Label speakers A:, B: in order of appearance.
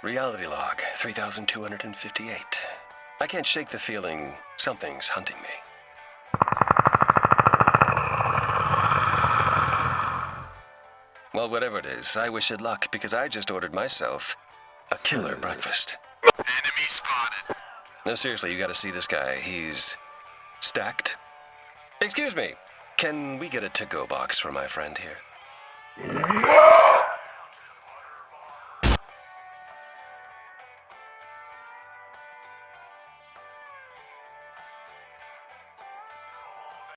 A: Reality log 3258. I can't shake the feeling something's hunting me. Well, whatever it is, I wish it luck because I just ordered myself a killer breakfast.
B: Enemy spotted.
A: No, seriously, you gotta see this guy. He's stacked. Excuse me, can we get a to go box for my friend here?